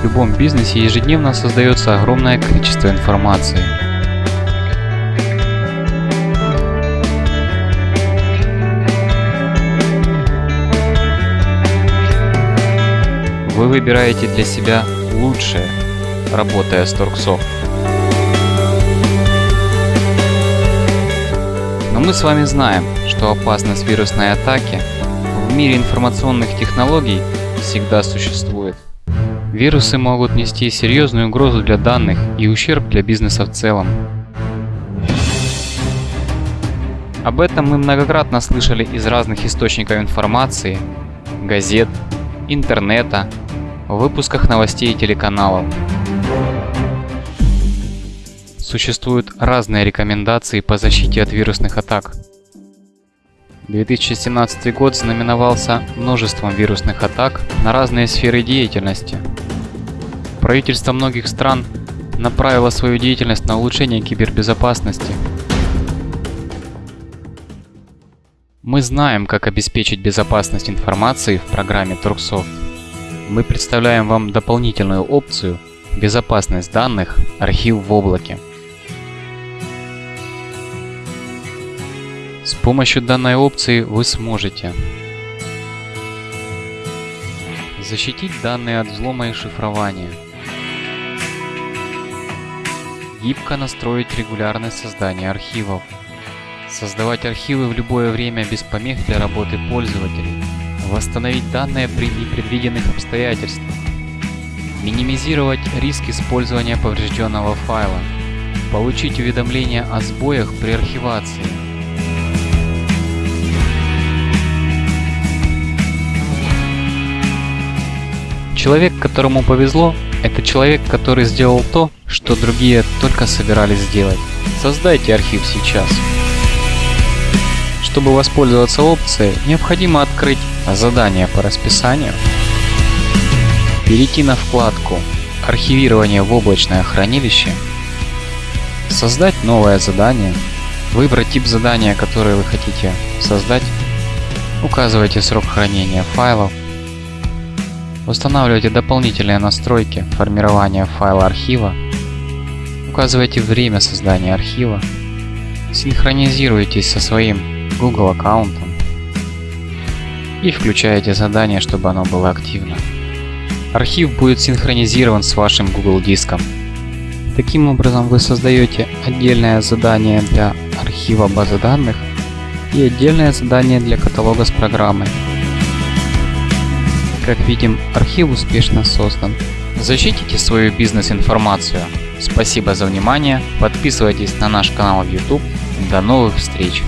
В любом бизнесе ежедневно создается огромное количество информации. Вы выбираете для себя лучшее, работая с Торксофт. Но мы с вами знаем, что опасность вирусной атаки в мире информационных технологий всегда существует. Вирусы могут нести серьезную угрозу для данных и ущерб для бизнеса в целом. Об этом мы многократно слышали из разных источников информации, газет, интернета, в выпусках новостей и телеканалов. Существуют разные рекомендации по защите от вирусных атак. 2017 год знаменовался множеством вирусных атак на разные сферы деятельности. Правительство многих стран направило свою деятельность на улучшение кибербезопасности. Мы знаем, как обеспечить безопасность информации в программе Turksoft. Мы представляем вам дополнительную опцию «Безопасность данных. Архив в облаке». Помощью данной опции вы сможете защитить данные от взлома и шифрования, гибко настроить регулярное создание архивов, создавать архивы в любое время без помех для работы пользователей, восстановить данные при непредвиденных обстоятельствах, минимизировать риск использования поврежденного файла, получить уведомления о сбоях при архивации, Человек, которому повезло, это человек, который сделал то, что другие только собирались сделать. Создайте архив сейчас. Чтобы воспользоваться опцией, необходимо открыть задание по расписанию, перейти на вкладку «Архивирование в облачное хранилище», создать новое задание, выбрать тип задания, которое вы хотите создать, указывайте срок хранения файлов, Устанавливайте дополнительные настройки формирования файла архива. Указывайте время создания архива. Синхронизируйтесь со своим Google аккаунтом. И включаете задание, чтобы оно было активно. Архив будет синхронизирован с вашим Google диском. Таким образом вы создаете отдельное задание для архива базы данных и отдельное задание для каталога с программой. Как видим, архив успешно создан. Защитите свою бизнес-информацию. Спасибо за внимание, подписывайтесь на наш канал в YouTube. До новых встреч!